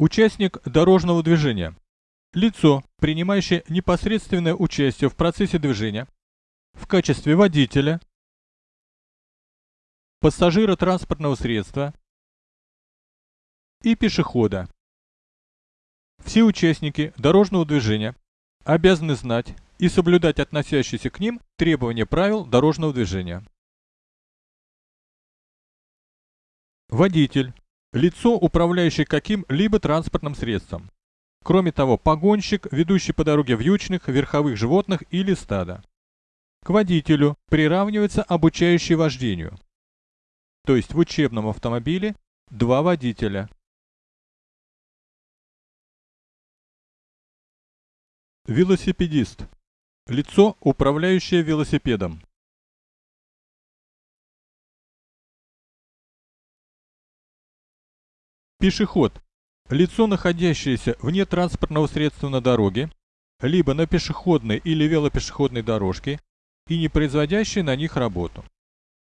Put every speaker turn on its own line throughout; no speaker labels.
Участник дорожного движения. Лицо, принимающее непосредственное участие в процессе движения в качестве водителя, пассажира транспортного средства и пешехода. Все участники дорожного движения обязаны знать и соблюдать относящиеся к ним требования правил дорожного движения. Водитель – лицо, управляющее каким-либо транспортным средством. Кроме того, погонщик, ведущий по дороге вьючных, верховых животных или стада. К водителю приравнивается обучающий вождению. То есть в учебном автомобиле два водителя. Велосипедист. Лицо, управляющее велосипедом. Пешеход. Лицо, находящееся вне транспортного средства на дороге, либо на пешеходной или велопешеходной дорожке и не производящее на них работу.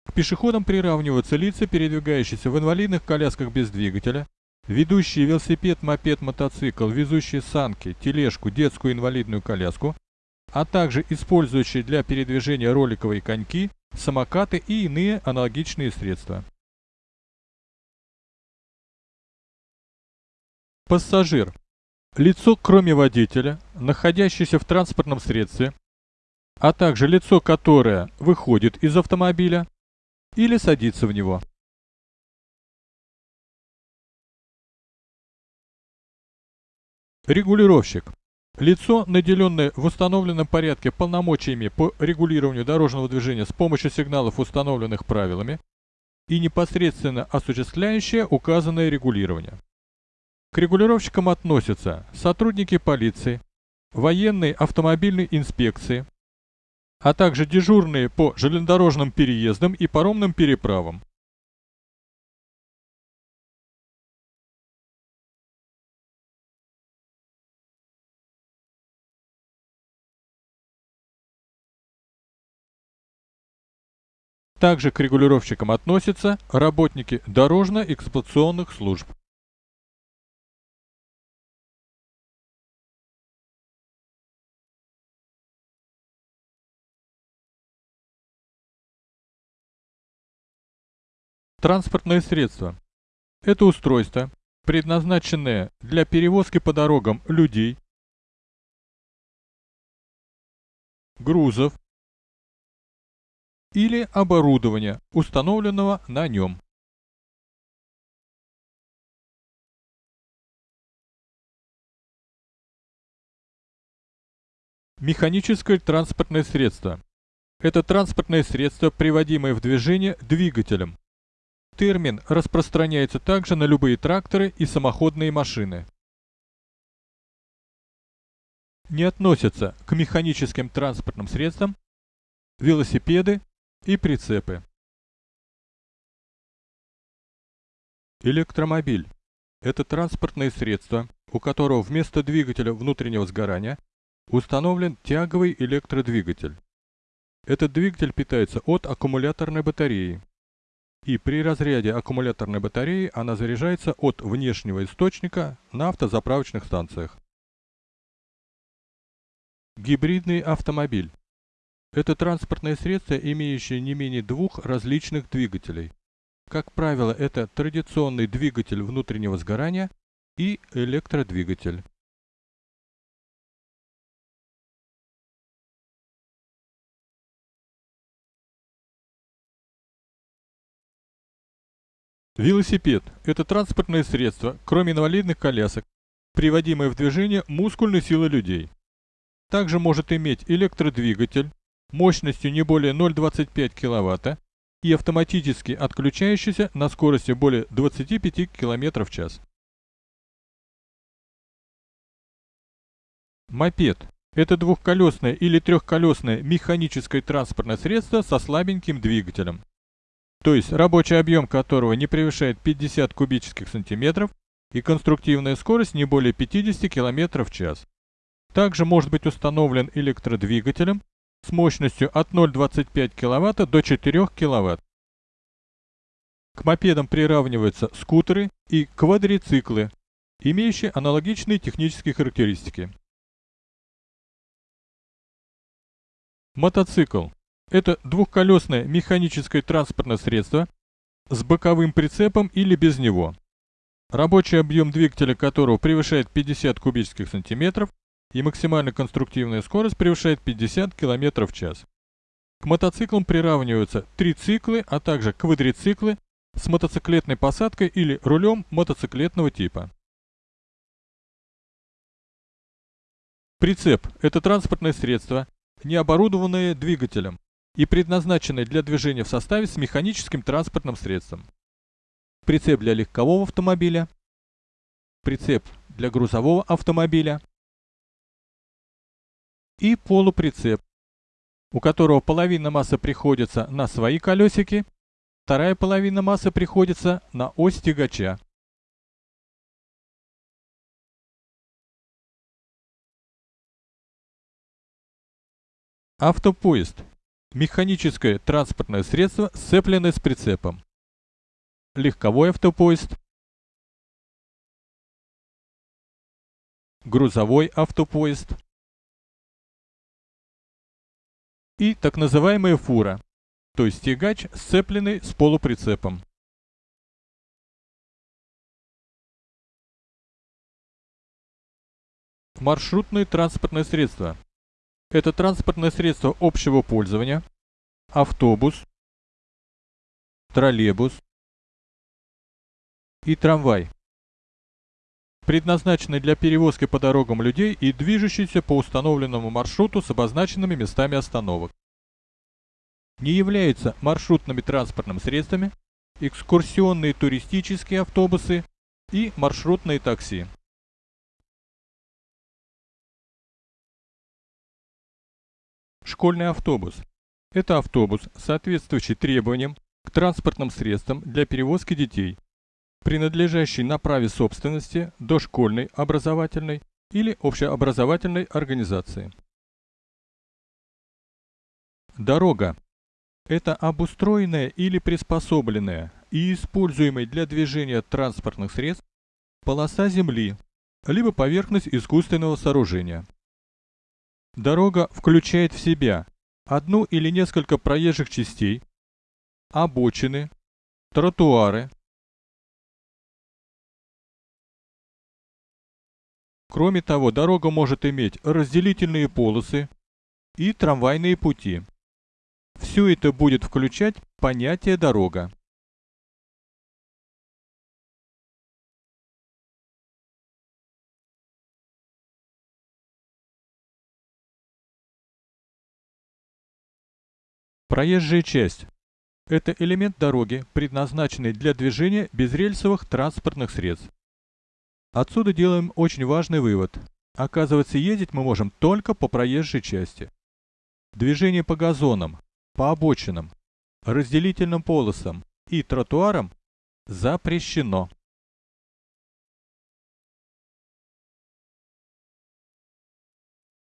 К пешеходам приравниваются лица, передвигающиеся в инвалидных колясках без двигателя, ведущие велосипед, мопед, мотоцикл, везущие санки, тележку, детскую инвалидную коляску, а также использующие для передвижения роликовые коньки, самокаты и иные аналогичные средства. Пассажир. Лицо, кроме водителя, находящееся в транспортном средстве, а также лицо, которое выходит из автомобиля или садится в него. Регулировщик. Лицо, наделенное в установленном порядке полномочиями по регулированию дорожного движения с помощью сигналов, установленных правилами, и непосредственно осуществляющее указанное регулирование. К регулировщикам относятся сотрудники полиции, военной автомобильной инспекции, а также дежурные по железнодорожным переездам и паромным переправам. Также к регулировщикам относятся работники дорожно-эксплуатационных служб. Транспортное средство. Это устройство, предназначенное для перевозки по дорогам людей, грузов или оборудования, установленного на нем. Механическое транспортное средство. Это транспортное средство, приводимое в движение двигателем, Термин распространяется также на любые тракторы и самоходные машины. Не относятся к механическим транспортным средствам велосипеды и прицепы. Электромобиль – это транспортное средство, у которого вместо двигателя внутреннего сгорания установлен тяговый электродвигатель. Этот двигатель питается от аккумуляторной батареи, и при разряде аккумуляторной батареи она заряжается от внешнего источника на автозаправочных станциях. Гибридный автомобиль. Это транспортное средство, имеющее не менее двух различных двигателей. Как правило, это традиционный двигатель внутреннего сгорания и электродвигатель. Велосипед – это транспортное средство, кроме инвалидных колясок, приводимое в движение мускульной силой людей. Также может иметь электродвигатель мощностью не более 0,25 кВт и автоматически отключающийся на скорости более 25 км в час. Мопед – это двухколесное или трехколесное механическое транспортное средство со слабеньким двигателем, то есть рабочий объем которого не превышает 50 кубических сантиметров и конструктивная скорость не более 50 км в час. Также может быть установлен электродвигателем с мощностью от 0,25 кВт до 4 кВт. К мопедам приравниваются скутеры и квадрициклы, имеющие аналогичные технические характеристики. Мотоцикл – это двухколесное механическое транспортное средство с боковым прицепом или без него, рабочий объем двигателя которого превышает 50 кубических сантиметров и максимальная конструктивная скорость превышает 50 км в час. К мотоциклам приравниваются трициклы, а также квадрициклы с мотоциклетной посадкой или рулем мотоциклетного типа. Прицеп – это транспортное средство, не оборудованное двигателем и предназначенное для движения в составе с механическим транспортным средством. Прицеп для легкового автомобиля, прицеп для грузового автомобиля и полуприцеп, у которого половина массы приходится на свои колесики, вторая половина массы приходится на ось тягача. Автопоезд – механическое транспортное средство, сцепленное с прицепом. Легковой автопоезд – грузовой автопоезд – и так называемая фура, то есть тягач, сцепленный с полуприцепом. Маршрутные транспортные средства. Это транспортное средство общего пользования, автобус, троллейбус и трамвай предназначенный для перевозки по дорогам людей и движущийся по установленному маршруту с обозначенными местами остановок. Не являются маршрутными транспортными средствами экскурсионные туристические автобусы и маршрутные такси. Школьный автобус. Это автобус, соответствующий требованиям к транспортным средствам для перевозки детей, принадлежащий на праве собственности дошкольной образовательной или общеобразовательной организации. Дорога – это обустроенная или приспособленная и используемая для движения транспортных средств полоса земли, либо поверхность искусственного сооружения. Дорога включает в себя одну или несколько проезжих частей, обочины, тротуары, Кроме того, дорога может иметь разделительные полосы и трамвайные пути. Все это будет включать понятие «дорога». Проезжая часть – это элемент дороги, предназначенный для движения безрельсовых транспортных средств. Отсюда делаем очень важный вывод. Оказывается, ездить мы можем только по проезжей части. Движение по газонам, по обочинам, разделительным полосам и тротуарам запрещено.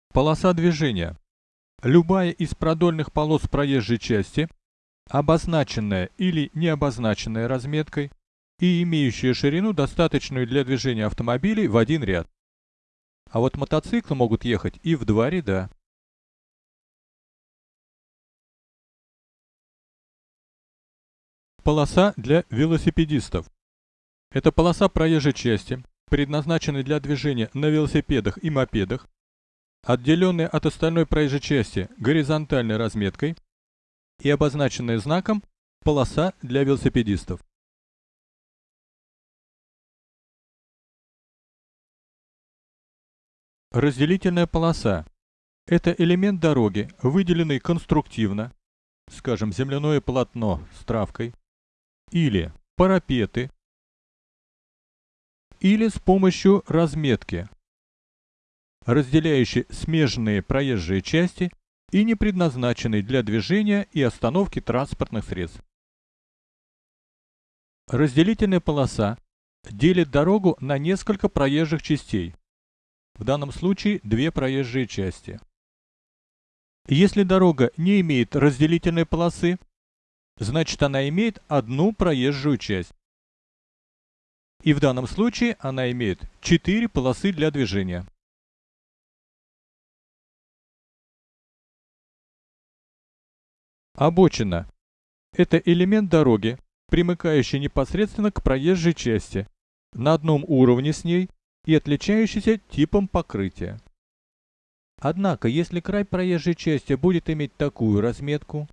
Полоса движения. Любая из продольных полос проезжей части, обозначенная или не обозначенная разметкой, и имеющие ширину, достаточную для движения автомобилей в один ряд. А вот мотоциклы могут ехать и в два ряда. Полоса для велосипедистов. Это полоса проезжей части, предназначенная для движения на велосипедах и мопедах, отделенная от остальной проезжей части горизонтальной разметкой и обозначенная знаком полоса для велосипедистов. Разделительная полоса – это элемент дороги, выделенный конструктивно, скажем, земляное полотно с травкой, или парапеты, или с помощью разметки, разделяющей смежные проезжие части и не предназначенной для движения и остановки транспортных средств. Разделительная полоса делит дорогу на несколько проезжих частей, в данном случае две проезжие части. Если дорога не имеет разделительной полосы, значит она имеет одну проезжую часть. И в данном случае она имеет 4 полосы для движения. Обочина – это элемент дороги, примыкающий непосредственно к проезжей части, на одном уровне с ней и отличающийся типом покрытия. Однако, если край проезжей части будет иметь такую разметку,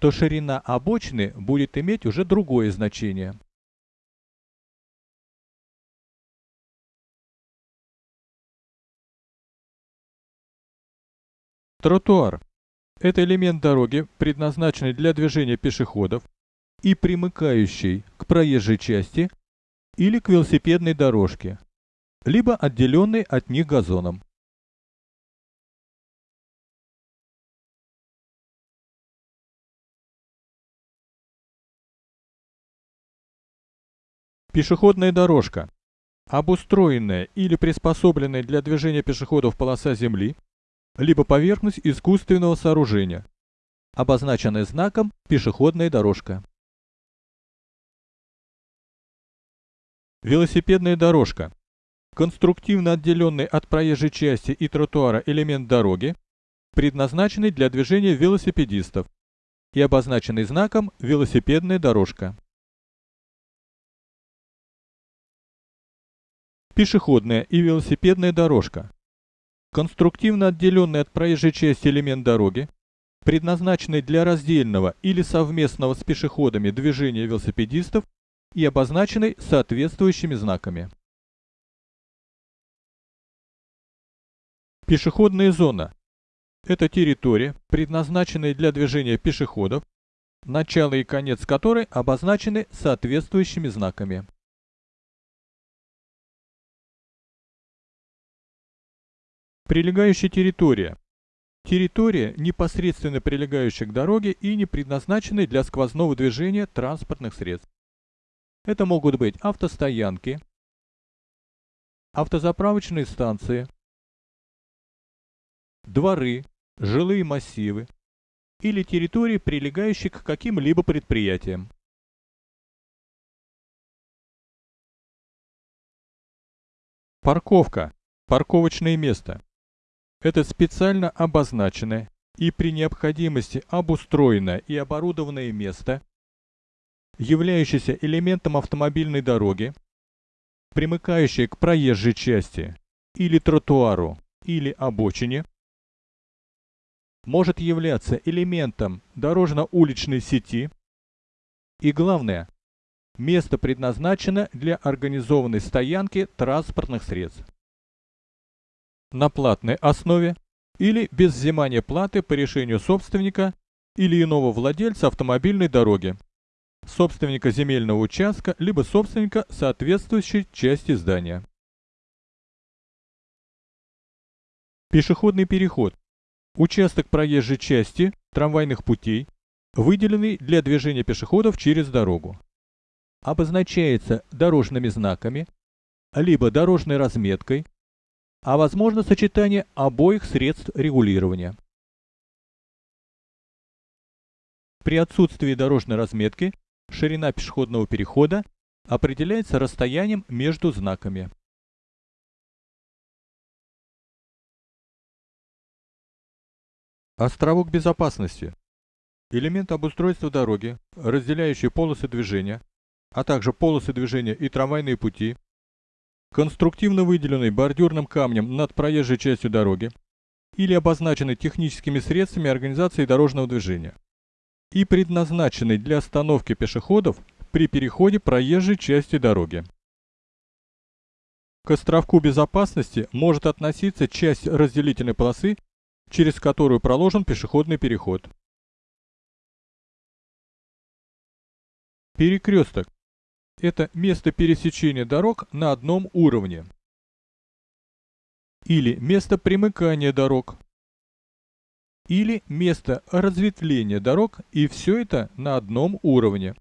то ширина обочины будет иметь уже другое значение. Тротуар – это элемент дороги, предназначенный для движения пешеходов и примыкающий к проезжей части или к велосипедной дорожке, либо отделенный от них газоном. Пешеходная дорожка. Обустроенная или приспособленная для движения пешеходов полоса земли, либо поверхность искусственного сооружения, обозначенная знаком «Пешеходная дорожка». Велосипедная дорожка. Конструктивно отделенный от проезжей части и тротуара элемент дороги, предназначенный для движения велосипедистов и обозначенный знаком «Велосипедная дорожка». Пешеходная и велосипедная дорожка. Конструктивно отделенный от проезжей части элемент дороги, предназначенный для раздельного или совместного с пешеходами движения велосипедистов и обозначенный соответствующими знаками. Пешеходная зона – это территория, предназначенная для движения пешеходов, начало и конец которой обозначены соответствующими знаками. Прилегающая территория. Территория, непосредственно прилегающая к дороге и не предназначенная для сквозного движения транспортных средств. Это могут быть автостоянки, автозаправочные станции, дворы, жилые массивы или территории, прилегающие к каким-либо предприятиям. Парковка. Парковочное место. Это специально обозначенное и при необходимости обустроенное и оборудованное место, являющееся элементом автомобильной дороги, примыкающее к проезжей части или тротуару или обочине, может являться элементом дорожно-уличной сети и, главное, место предназначено для организованной стоянки транспортных средств на платной основе или без взимания платы по решению собственника или иного владельца автомобильной дороги, собственника земельного участка либо собственника соответствующей части здания. Пешеходный переход. Участок проезжей части трамвайных путей, выделенный для движения пешеходов через дорогу. Обозначается дорожными знаками, либо дорожной разметкой, а возможно сочетание обоих средств регулирования. При отсутствии дорожной разметки ширина пешеходного перехода определяется расстоянием между знаками. Островок безопасности. Элемент обустройства дороги, разделяющий полосы движения, а также полосы движения и трамвайные пути, конструктивно выделенный бордюрным камнем над проезжей частью дороги или обозначенный техническими средствами организации дорожного движения и предназначенный для остановки пешеходов при переходе проезжей части дороги. К островку безопасности может относиться часть разделительной полосы, через которую проложен пешеходный переход. Перекресток это место пересечения дорог на одном уровне. Или место примыкания дорог. Или место разветвления дорог, и все это на одном уровне.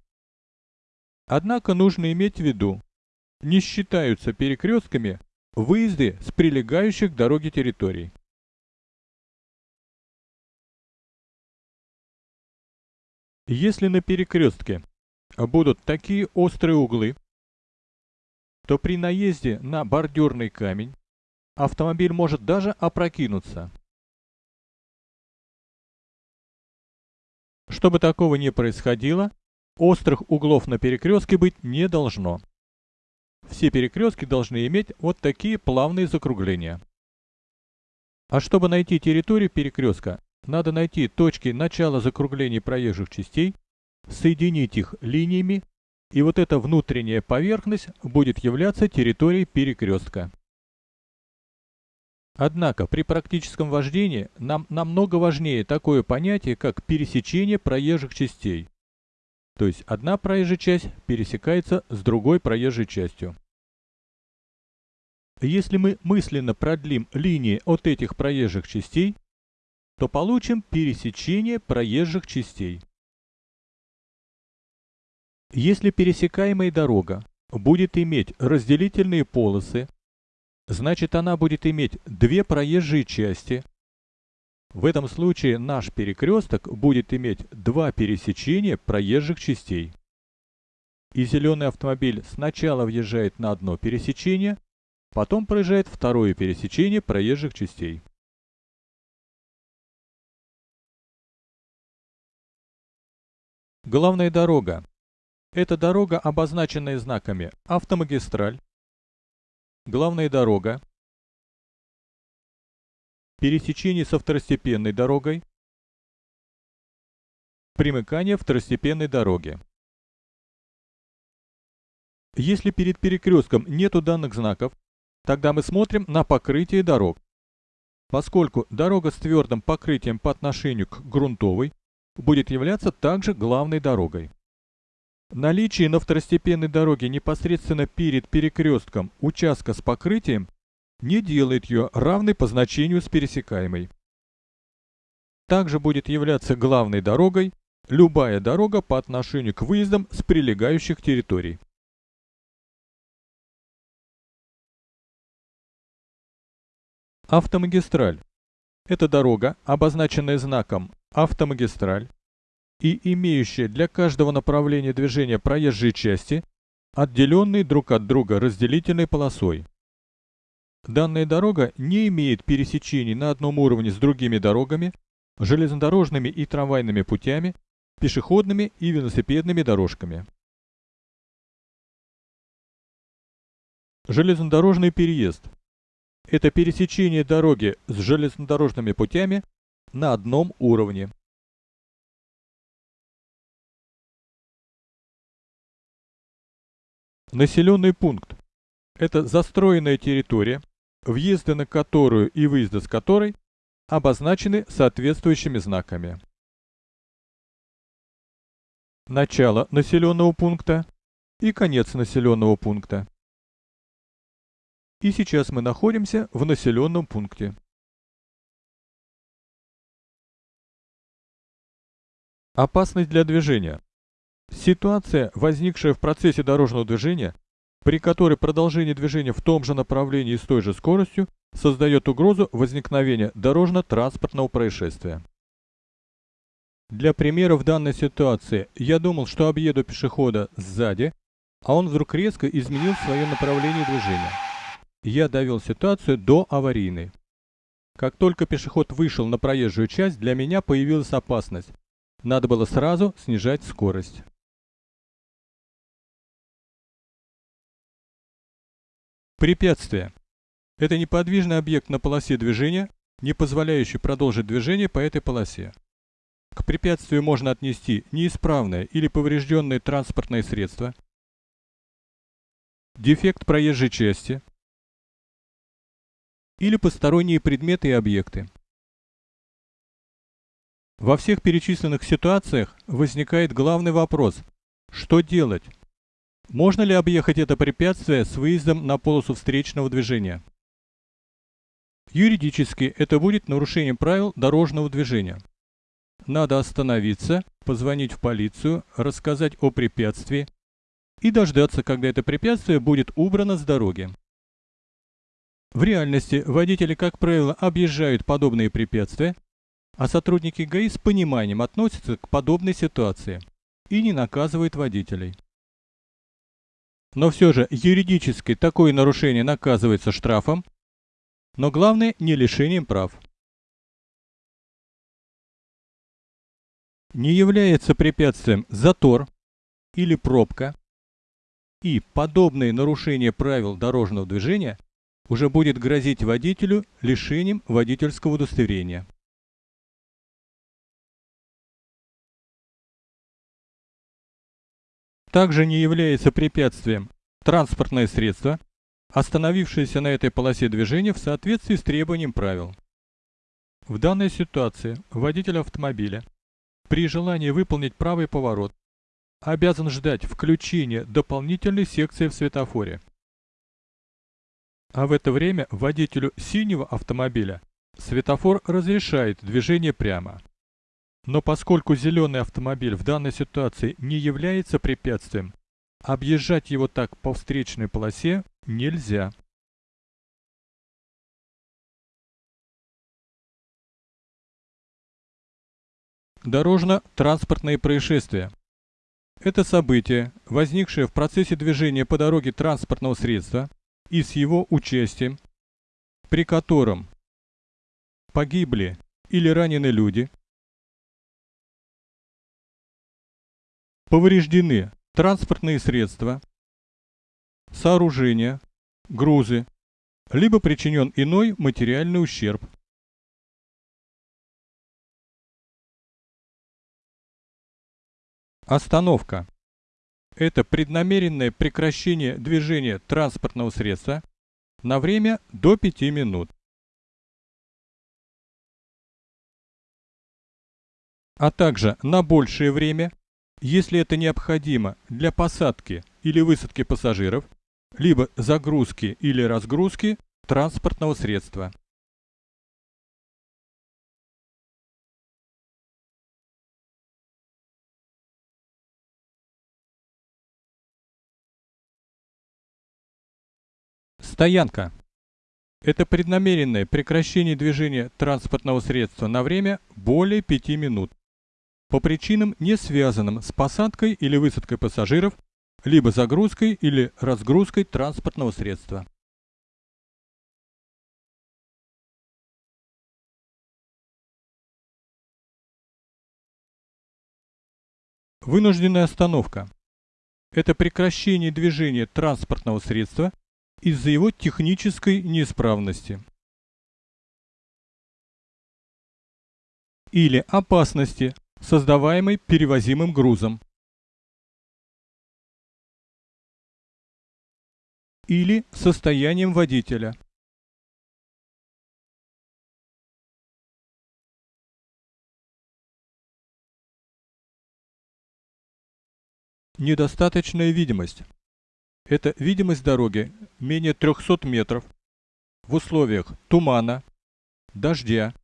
Однако нужно иметь в виду, не считаются перекрестками выезды с прилегающих к дороге территорий. Если на перекрестке будут такие острые углы, то при наезде на бордюрный камень автомобиль может даже опрокинуться. Чтобы такого не происходило, острых углов на перекрестке быть не должно. Все перекрестки должны иметь вот такие плавные закругления. А чтобы найти территорию перекрестка, надо найти точки начала закруглений проезжих частей, соединить их линиями, и вот эта внутренняя поверхность будет являться территорией перекрестка. Однако при практическом вождении нам намного важнее такое понятие, как пересечение проезжих частей. То есть одна проезжая часть пересекается с другой проезжей частью. Если мы мысленно продлим линии от этих проезжих частей, то получим пересечение проезжих частей. Если пересекаемая дорога будет иметь разделительные полосы, значит она будет иметь две проезжие части. В этом случае наш перекресток будет иметь два пересечения проезжих частей. И зеленый автомобиль сначала въезжает на одно пересечение, потом проезжает второе пересечение проезжих частей. Главная дорога. Это дорога, обозначенная знаками «Автомагистраль», «Главная дорога», пересечение со второстепенной дорогой, примыкание второстепенной дороги. Если перед перекрестком нету данных знаков, тогда мы смотрим на покрытие дорог. Поскольку дорога с твердым покрытием по отношению к грунтовой будет являться также главной дорогой. Наличие на второстепенной дороге непосредственно перед перекрестком участка с покрытием не делает ее равной по значению с пересекаемой. Также будет являться главной дорогой любая дорога по отношению к выездам с прилегающих территорий. Автомагистраль. Это дорога, обозначенная знаком автомагистраль и имеющая для каждого направления движения проезжие части, отделенные друг от друга разделительной полосой. Данная дорога не имеет пересечений на одном уровне с другими дорогами, железнодорожными и трамвайными путями, пешеходными и велосипедными дорожками. Железнодорожный переезд – это пересечение дороги с железнодорожными путями на одном уровне. Населенный пункт – это застроенная территория, въезды на которую и выезды с которой обозначены соответствующими знаками. Начало населенного пункта и конец населенного пункта. И сейчас мы находимся в населенном пункте. Опасность для движения. Ситуация, возникшая в процессе дорожного движения, при которой продолжение движения в том же направлении с той же скоростью создает угрозу возникновения дорожно-транспортного происшествия. Для примера в данной ситуации я думал, что объеду пешехода сзади, а он вдруг резко изменил свое направление движения. Я довел ситуацию до аварийной. Как только пешеход вышел на проезжую часть, для меня появилась опасность, надо было сразу снижать скорость. Препятствие. Это неподвижный объект на полосе движения, не позволяющий продолжить движение по этой полосе. К препятствию можно отнести неисправное или поврежденное транспортное средство, дефект проезжей части или посторонние предметы и объекты. Во всех перечисленных ситуациях возникает главный вопрос – что делать? Можно ли объехать это препятствие с выездом на полосу встречного движения? Юридически это будет нарушением правил дорожного движения. Надо остановиться, позвонить в полицию, рассказать о препятствии и дождаться, когда это препятствие будет убрано с дороги. В реальности водители, как правило, объезжают подобные препятствия а сотрудники ГАИ с пониманием относятся к подобной ситуации и не наказывают водителей. Но все же юридически такое нарушение наказывается штрафом, но главное не лишением прав. Не является препятствием затор или пробка, и подобные нарушения правил дорожного движения уже будет грозить водителю лишением водительского удостоверения. Также не является препятствием транспортное средство, остановившееся на этой полосе движения в соответствии с требованием правил. В данной ситуации водитель автомобиля при желании выполнить правый поворот обязан ждать включения дополнительной секции в светофоре. А в это время водителю синего автомобиля светофор разрешает движение прямо. Но поскольку зеленый автомобиль в данной ситуации не является препятствием, объезжать его так по встречной полосе нельзя. Дорожно-транспортные происшествия. Это событие, возникшее в процессе движения по дороге транспортного средства и с его участием, при котором погибли или ранены люди, Повреждены транспортные средства, сооружения, грузы, либо причинен иной материальный ущерб. Остановка. Это преднамеренное прекращение движения транспортного средства на время до 5 минут. а также на большее время если это необходимо для посадки или высадки пассажиров, либо загрузки или разгрузки транспортного средства. Стоянка. Это преднамеренное прекращение движения транспортного средства на время более 5 минут по причинам, не связанным с посадкой или высадкой пассажиров, либо загрузкой или разгрузкой транспортного средства. Вынужденная остановка. Это прекращение движения транспортного средства из-за его технической неисправности. Или опасности, создаваемый перевозимым грузом. Или состоянием водителя. Недостаточная видимость. Это видимость дороги менее 300 метров в условиях тумана, дождя,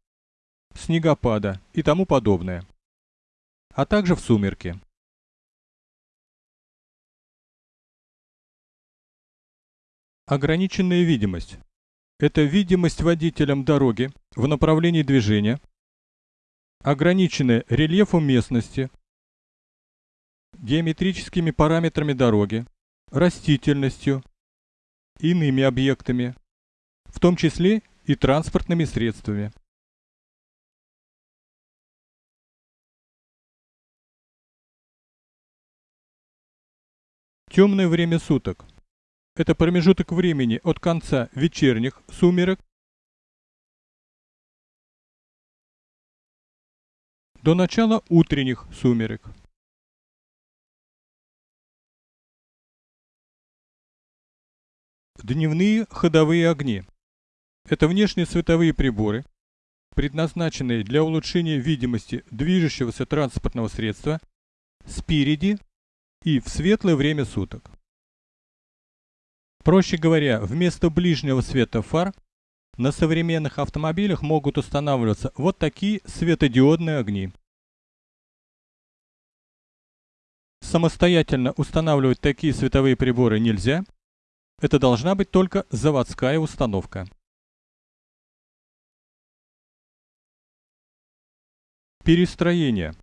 снегопада и тому подобное а также в сумерки. Ограниченная видимость. Это видимость водителям дороги в направлении движения, ограниченная рельефом местности, геометрическими параметрами дороги, растительностью, иными объектами, в том числе и транспортными средствами. Темное время суток. Это промежуток времени от конца вечерних сумерек до начала утренних сумерек. Дневные ходовые огни. Это внешние световые приборы, предназначенные для улучшения видимости движущегося транспортного средства спереди и в светлое время суток. Проще говоря, вместо ближнего света фар на современных автомобилях могут устанавливаться вот такие светодиодные огни. Самостоятельно устанавливать такие световые приборы нельзя. Это должна быть только заводская установка. Перестроение.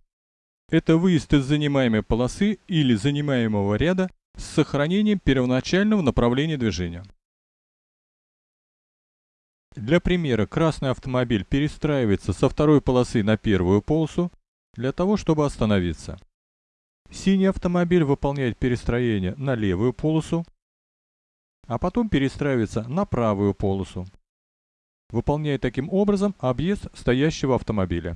Это выезд из занимаемой полосы или занимаемого ряда с сохранением первоначального направления движения. Для примера красный автомобиль перестраивается со второй полосы на первую полосу для того, чтобы остановиться. Синий автомобиль выполняет перестроение на левую полосу, а потом перестраивается на правую полосу, выполняя таким образом объезд стоящего автомобиля.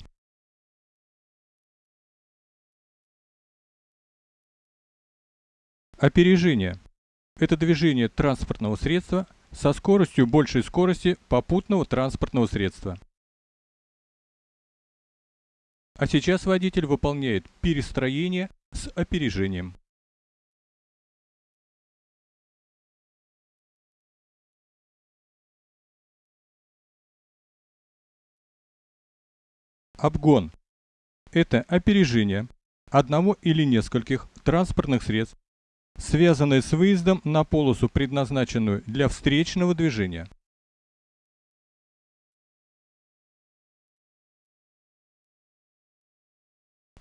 Опережение – это движение транспортного средства со скоростью большей скорости попутного транспортного средства. А сейчас водитель выполняет перестроение с опережением. Обгон – это опережение одного или нескольких транспортных средств связанные с выездом на полосу, предназначенную для встречного движения.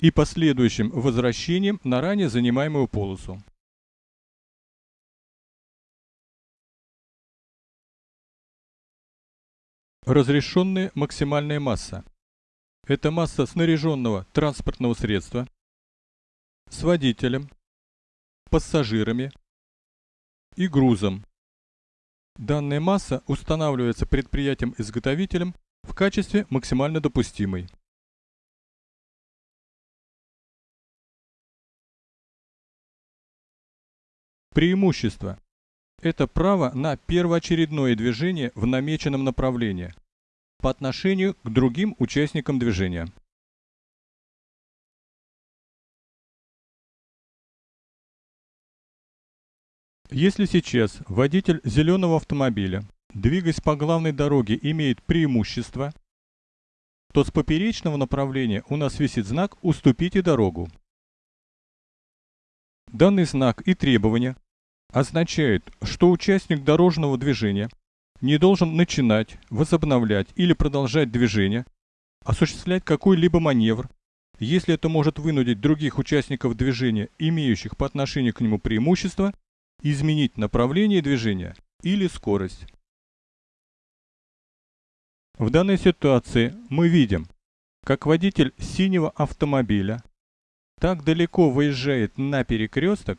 и последующим возвращением на ранее занимаемую полосу. Разрешенная максимальная масса – это масса снаряженного транспортного средства с водителем, пассажирами и грузом. Данная масса устанавливается предприятием-изготовителем в качестве максимально допустимой. Преимущество – это право на первоочередное движение в намеченном направлении по отношению к другим участникам движения. Если сейчас водитель зеленого автомобиля, двигаясь по главной дороге, имеет преимущество, то с поперечного направления у нас висит знак «Уступите дорогу». Данный знак и требования означают, что участник дорожного движения не должен начинать, возобновлять или продолжать движение, осуществлять какой-либо маневр, если это может вынудить других участников движения, имеющих по отношению к нему преимущество, изменить направление движения или скорость. В данной ситуации мы видим, как водитель синего автомобиля так далеко выезжает на перекресток,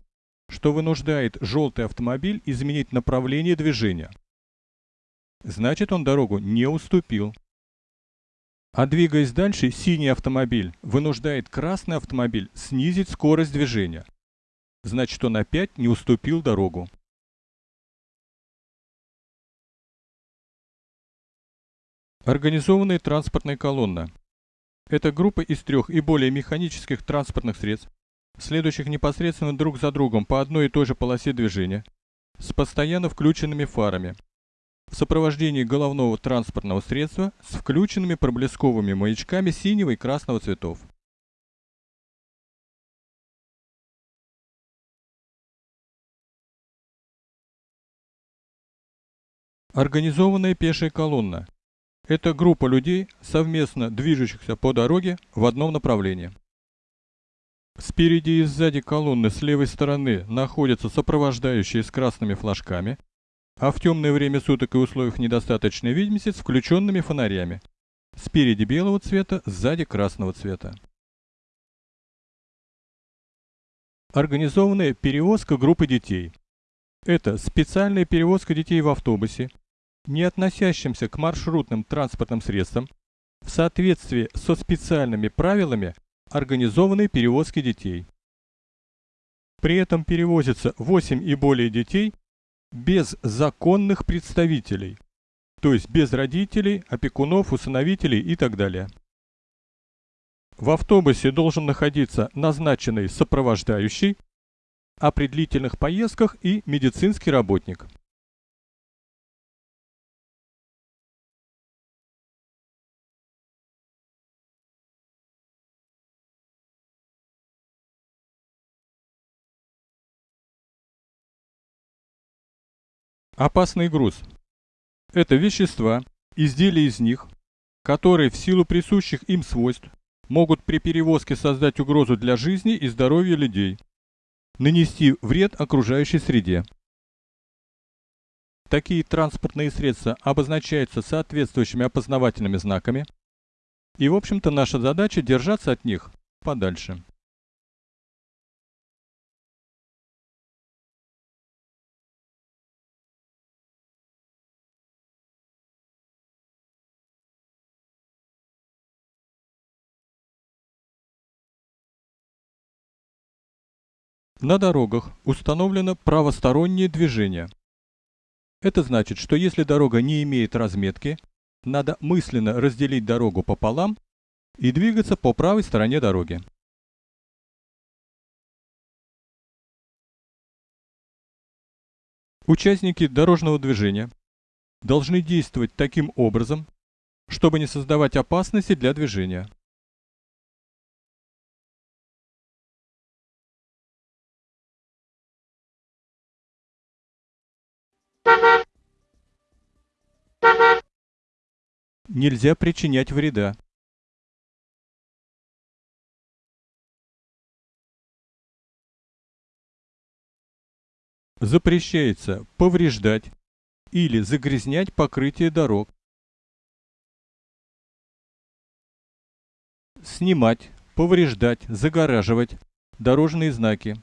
что вынуждает желтый автомобиль изменить направление движения. Значит, он дорогу не уступил. А двигаясь дальше, синий автомобиль вынуждает красный автомобиль снизить скорость движения. Значит, он опять не уступил дорогу. Организованная транспортная колонна. Это группа из трех и более механических транспортных средств, следующих непосредственно друг за другом по одной и той же полосе движения, с постоянно включенными фарами, в сопровождении головного транспортного средства с включенными проблесковыми маячками синего и красного цветов. Организованная пешая колонна – это группа людей, совместно движущихся по дороге в одном направлении. Спереди и сзади колонны с левой стороны находятся сопровождающие с красными флажками, а в темное время суток и условиях недостаточной видимости с включенными фонарями. Спереди белого цвета, сзади красного цвета. Организованная перевозка группы детей. Это специальная перевозка детей в автобусе, не относящимся к маршрутным транспортным средствам, в соответствии со специальными правилами организованной перевозки детей. При этом перевозится 8 и более детей без законных представителей, то есть без родителей, опекунов, усыновителей и так далее. В автобусе должен находиться назначенный сопровождающий, а при длительных поездках и медицинский работник. Опасный груз. Это вещества, изделия из них, которые в силу присущих им свойств могут при перевозке создать угрозу для жизни и здоровья людей. нанести вред окружающей среде. Такие транспортные средства обозначаются соответствующими опознавательными знаками, и в общем-то наша задача держаться от них подальше. На дорогах установлено правостороннее движение. Это значит, что если дорога не имеет разметки, надо мысленно разделить дорогу пополам и двигаться по правой стороне дороги. Участники дорожного движения должны действовать таким образом, чтобы не создавать опасности для движения. Нельзя причинять вреда. Запрещается повреждать или загрязнять покрытие дорог. Снимать, повреждать, загораживать дорожные знаки.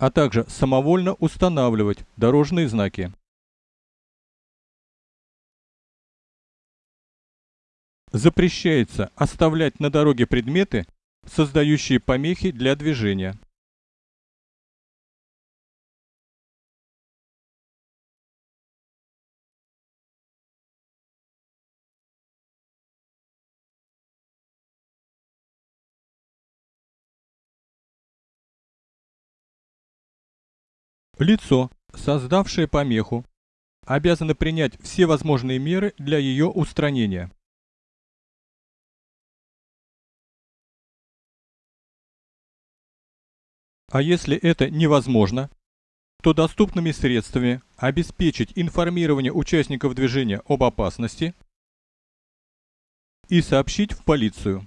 А также самовольно устанавливать дорожные знаки. Запрещается оставлять на дороге предметы, создающие помехи для движения. Лицо, создавшее помеху, обязано принять все возможные меры для ее устранения. А если это невозможно, то доступными средствами обеспечить информирование участников движения об опасности и сообщить в полицию.